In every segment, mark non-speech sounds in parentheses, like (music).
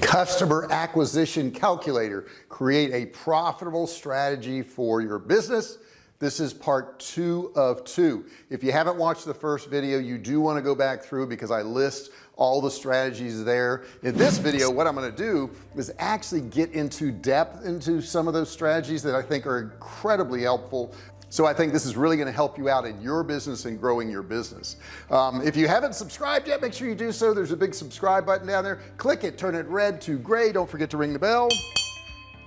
customer acquisition calculator. Create a profitable strategy for your business. This is part two of two. If you haven't watched the first video you do want to go back through because I list all the strategies there. In this video what I'm going to do is actually get into depth into some of those strategies that I think are incredibly helpful so I think this is really going to help you out in your business and growing your business. Um, if you haven't subscribed yet make sure you do so. There's a big subscribe button down there. Click it turn it red to gray. Don't forget to ring the bell.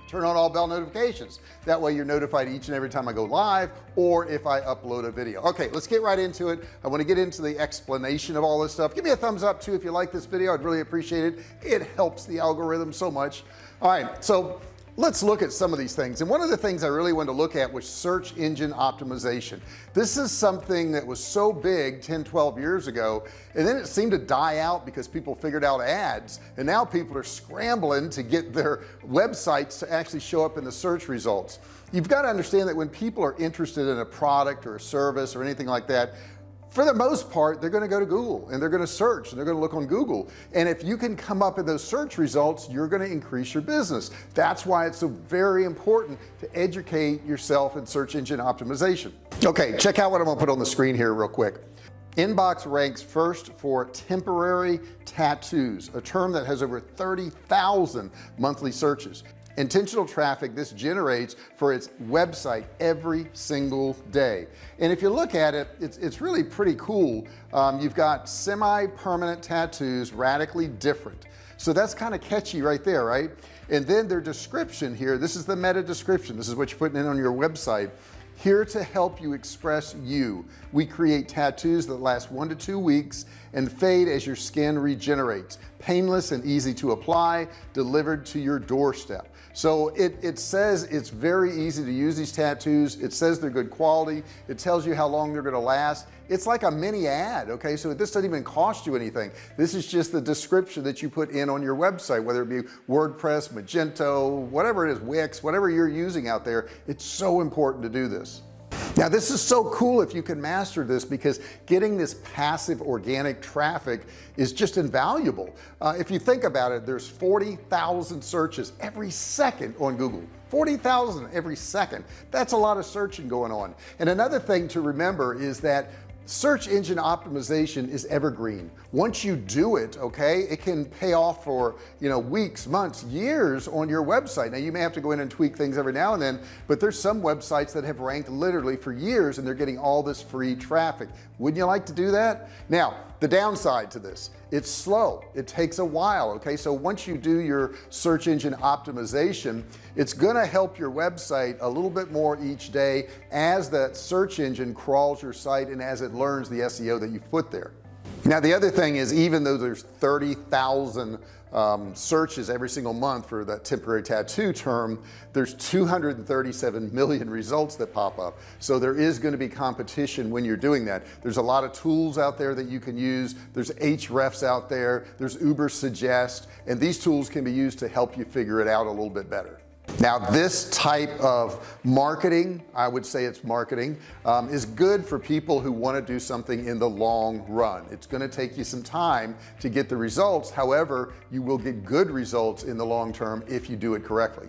Turn on all bell notifications. That way you're notified each and every time I go live or if I upload a video. Okay let's get right into it. I want to get into the explanation of all this stuff. Give me a thumbs up too if you like this video. I'd really appreciate it. It helps the algorithm so much. All right so let's look at some of these things. And one of the things I really wanted to look at was search engine optimization. This is something that was so big 10 12 years ago and then it seemed to die out because people figured out ads. And now people are scrambling to get their websites to actually show up in the search results. You've got to understand that when people are interested in a product or a service or anything like that for the most part they're going to go to Google and they're going to search and they're going to look on Google. And if you can come up in those search results you're going to increase your business. That's why it's so very important to educate yourself in search engine optimization. Okay check out what I'm gonna put on the screen here real quick. Inkbox ranks first for temporary tattoos a term that has over 30,000 monthly searches intentional traffic this generates for its website every single day. And if you look at it it's, it's really pretty cool. Um, you've got semi-permanent tattoos radically different. So that's kind of catchy right there right? And then their description here this is the meta description. This is what you're putting in on your website here to help you express you. We create tattoos that last one to two weeks and fade as your skin regenerates. Painless and easy to apply delivered to your doorstep. So it, it says it's very easy to use these tattoos. It says they're good quality. It tells you how long they're going to last it's like a mini ad okay? So this doesn't even cost you anything. This is just the description that you put in on your website whether it be WordPress Magento whatever it is Wix whatever you're using out there. It's so important to do this. Now this is so cool if you can master this because getting this passive organic traffic is just invaluable. Uh, if you think about it there's 40,000 searches every second on Google. 40,000 every second. That's a lot of searching going on. And another thing to remember is that search engine optimization is evergreen. Once you do it okay it can pay off for you know weeks months years on your website. Now you may have to go in and tweak things every now and then but there's some websites that have ranked literally for years and they're getting all this free traffic. Wouldn't you like to do that? Now the downside to this. It's slow. It takes a while okay? So once you do your search engine optimization it's gonna help your website a little bit more each day as that search engine crawls your site and as it learns the SEO that you've put there. Now the other thing is even though there's 30,000 um, searches every single month for that temporary tattoo term there's 237 million results that pop up. So there is going to be competition when you're doing that. There's a lot of tools out there that you can use. There's Ahrefs out there. There's Ubersuggest, and these tools can be used to help you figure it out a little bit better now this type of marketing I would say it's marketing um, is good for people who want to do something in the long run. It's going to take you some time to get the results. However you will get good results in the long term if you do it correctly.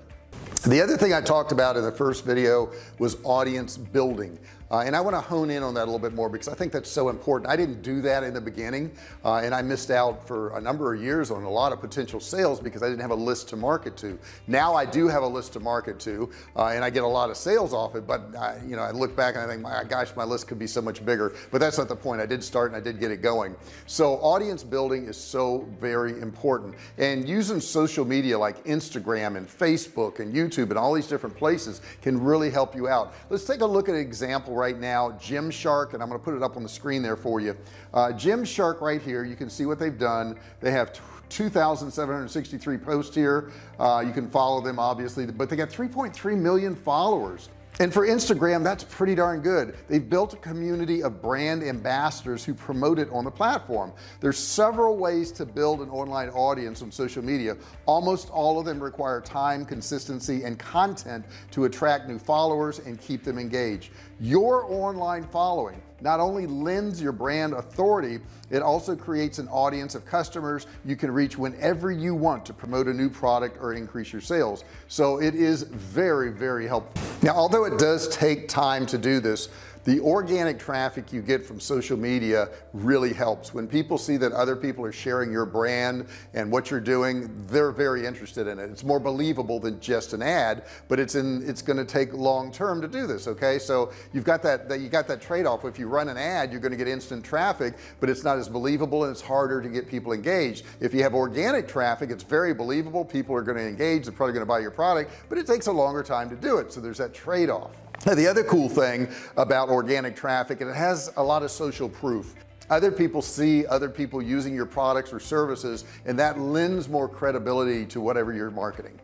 The other thing I talked about in the first video was audience building uh, and I want to hone in on that a little bit more because I think that's so important. I didn't do that in the beginning uh, and I missed out for a number of years on a lot of potential sales because I didn't have a list to market to. Now I do have a list to market to uh, and I get a lot of sales off it but I, you know I look back and I think my gosh my list could be so much bigger. But that's not the point. I did start and I did get it going. So audience building is so very important. And using social media like Instagram and Facebook and YouTube and all these different places can really help you out. Let's take a look at an example right now Gymshark and I'm to put it up on the screen there for you. Uh, Gymshark right here you can see what they've done. They have 2,763 posts here. Uh, you can follow them obviously but they got 3.3 million followers and for Instagram that's pretty darn good. They've built a community of brand ambassadors who promote it on the platform. There's several ways to build an online audience on social media. Almost all of them require time consistency and content to attract new followers and keep them engaged. Your online following not only lends your brand authority it also creates an audience of customers you can reach whenever you want to promote a new product or increase your sales. So it is very very helpful. Now although it does take time to do this the organic traffic you get from social media really helps. When people see that other people are sharing your brand and what you're doing they're very interested in it. It's more believable than just an ad but it's in it's going to take long term to do this okay? So you've got that that you got that trade-off. If you run an ad you're going to get instant traffic but it's not as believable and it's harder to get people engaged. If you have organic traffic it's very believable people are going to engage they're probably going to buy your product but it takes a longer time to do it. So there's that trade-off now, (laughs) the other cool thing about organic traffic and it has a lot of social proof. Other people see other people using your products or services and that lends more credibility to whatever you're marketing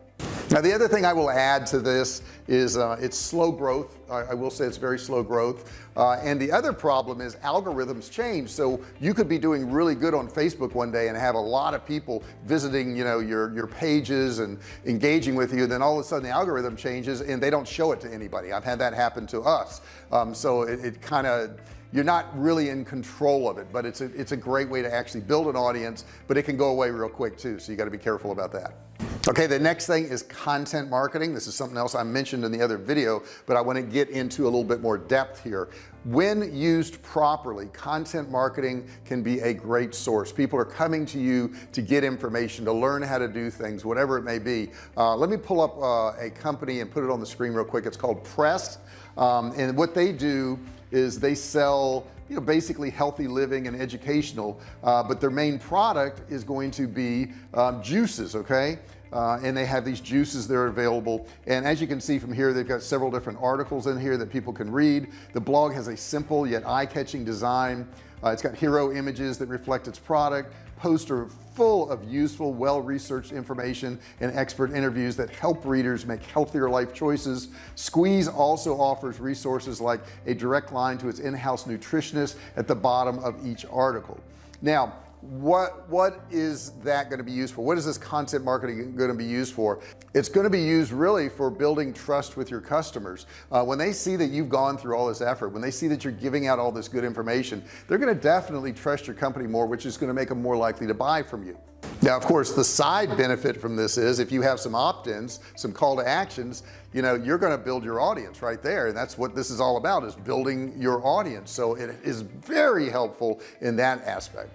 now the other thing I will add to this is uh, it's slow growth. I, I, will say it's very slow growth. Uh, and the other problem is algorithms change. So you could be doing really good on Facebook one day and have a lot of people visiting you know your your pages and engaging with you. Then all of a sudden the algorithm changes and they don't show it to anybody. I've had that happen to us. Um, so it, it kind of you're not really in control of it but it's a it's a great way to actually build an audience but it can go away real quick too. So you got to be careful about that okay the next thing is content marketing. This is something else I mentioned in the other video but I want to get into a little bit more depth here. When used properly content marketing can be a great source. People are coming to you to get information to learn how to do things whatever it may be. Uh, let me pull up uh, a company and put it on the screen real quick. It's called Press um, and what they do is they sell you know basically healthy living and educational uh, but their main product is going to be um, juices okay uh, and they have these juices that are available. And as you can see from here they've got several different articles in here that people can read. The blog has a simple yet eye-catching design. Uh, it's got hero images that reflect its product poster full of useful well-researched information and expert interviews that help readers make healthier life choices. Squeeze also offers resources like a direct line to its in-house nutritionist at the bottom of each article. Now what what is that going to be used for? What is this content marketing going to be used for? It's going to be used really for building trust with your customers. Uh, when they see that you've gone through all this effort when they see that you're giving out all this good information they're going to definitely trust your company more which is going to make them more likely to buy from you. Now of course the side benefit from this is if you have some opt-ins some call to actions you know you're going to build your audience right there and that's what this is all about is building your audience. So it is very helpful in that aspect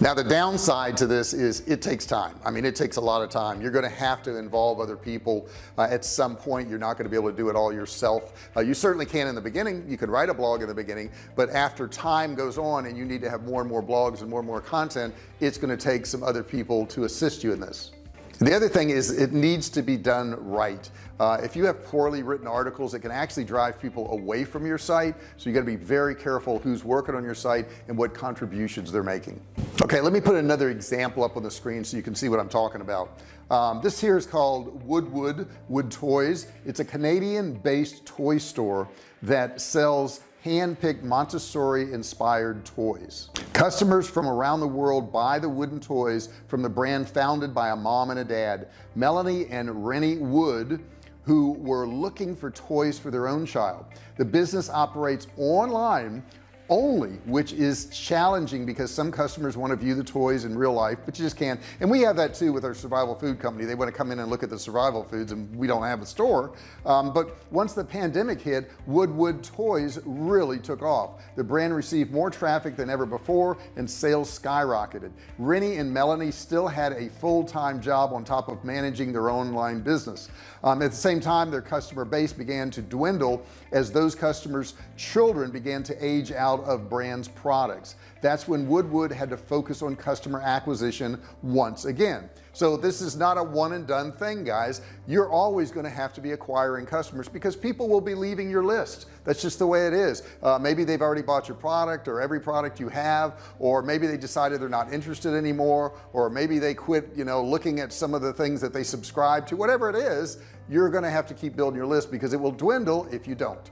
now the downside to this is it takes time. I mean it takes a lot of time. You're going to have to involve other people uh, at some point. You're not going to be able to do it all yourself. Uh, you certainly can in the beginning. You could write a blog in the beginning but after time goes on and you need to have more and more blogs and more and more content it's going to take some other people to assist you in this. The other thing is it needs to be done right. Uh, if you have poorly written articles it can actually drive people away from your site. So you got to be very careful who's working on your site and what contributions they're making okay let me put another example up on the screen so you can see what I'm talking about. Um, this here is called Woodwood Wood Toys. It's a Canadian based toy store that sells hand-picked Montessori inspired toys. Customers from around the world buy the wooden toys from the brand founded by a mom and a dad Melanie and Rennie Wood who were looking for toys for their own child. The business operates online only which is challenging because some customers want to view the toys in real life but you just can't. And we have that too with our survival food company. They want to come in and look at the survival foods and we don't have a store. Um, but once the pandemic hit Woodwood toys really took off. The brand received more traffic than ever before and sales skyrocketed. Rennie and Melanie still had a full-time job on top of managing their online business um, at the same time their customer base began to dwindle as those customers children began to age out of brands products that's when Woodwood had to focus on customer acquisition once again. So this is not a one and done thing guys. You're always going to have to be acquiring customers because people will be leaving your list. That's just the way it is. Uh, maybe they've already bought your product or every product you have or maybe they decided they're not interested anymore or maybe they quit you know looking at some of the things that they subscribe to. Whatever it is you're going to have to keep building your list because it will dwindle if you don't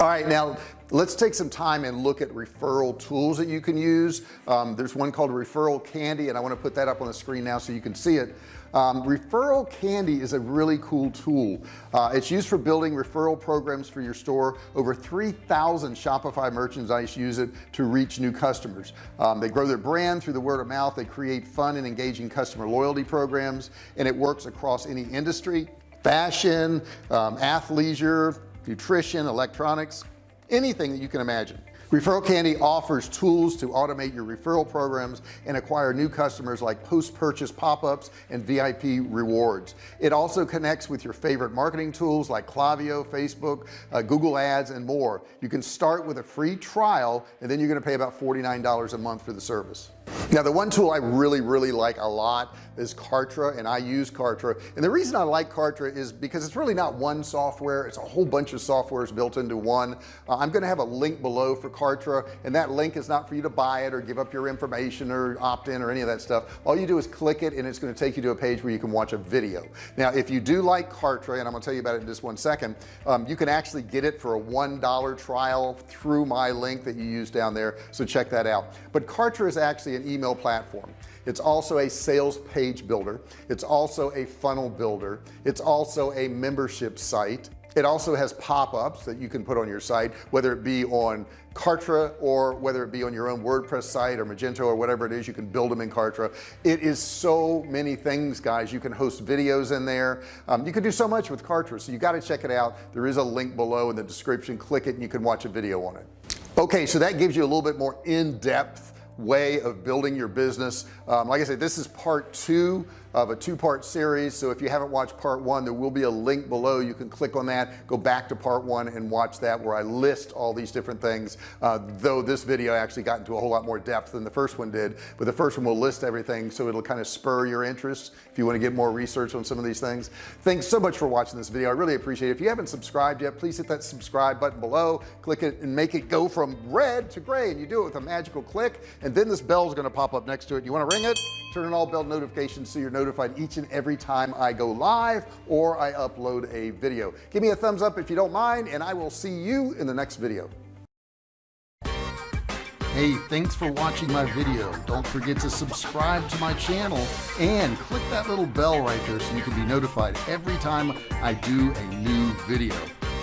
all right now let's take some time and look at referral tools that you can use. Um, there's one called referral candy and I want to put that up on the screen now so you can see it. Um, referral candy is a really cool tool. Uh, it's used for building referral programs for your store. Over 3,000 Shopify merchandise use it to reach new customers. Um, they grow their brand through the word of mouth. They create fun and engaging customer loyalty programs and it works across any industry. Fashion um, athleisure nutrition electronics anything that you can imagine. Referral candy offers tools to automate your referral programs and acquire new customers like post-purchase pop-ups and VIP rewards. It also connects with your favorite marketing tools like Klaviyo Facebook uh, Google ads and more. You can start with a free trial and then you're going to pay about $49 a month for the service now the one tool I really really like a lot is Kartra and I use Kartra. And the reason I like Kartra is because it's really not one software it's a whole bunch of softwares built into one. Uh, I'm gonna have a link below for Kartra and that link is not for you to buy it or give up your information or opt in or any of that stuff. All you do is click it and it's going to take you to a page where you can watch a video. Now if you do like Kartra and I'm gonna tell you about it in just one second um, you can actually get it for a one dollar trial through my link that you use down there so check that out. But Kartra is actually an email platform. It's also a sales page builder. It's also a funnel builder. It's also a membership site. It also has pop-ups that you can put on your site whether it be on Kartra or whether it be on your own WordPress site or Magento or whatever it is you can build them in Kartra. It is so many things guys. You can host videos in there. Um, you can do so much with Kartra so you got to check it out. There is a link below in the description. Click it and you can watch a video on it. Okay so that gives you a little bit more in-depth way of building your business. Um, like I said this is part two of a two-part series. So if you haven't watched part one there will be a link below. You can click on that go back to part one and watch that where I list all these different things uh, though this video actually got into a whole lot more depth than the first one did. But the first one will list everything so it'll kind of spur your interest if you want to get more research on some of these things. Thanks so much for watching this video. I really appreciate it. If you haven't subscribed yet please hit that subscribe button below click it and make it go from red to gray and you do it with a magical click and then this bell is going to pop up next to it. You want to ring it? Turn on all bell notifications so you're notified each and every time I go live or I upload a video give me a thumbs up if you don't mind and I will see you in the next video Hey, thanks for watching my video. Don't forget to subscribe to my channel and click that little bell right there so you can be notified every time I do a new video.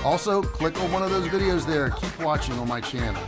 Also, click on one of those videos there. Keep watching on my channel.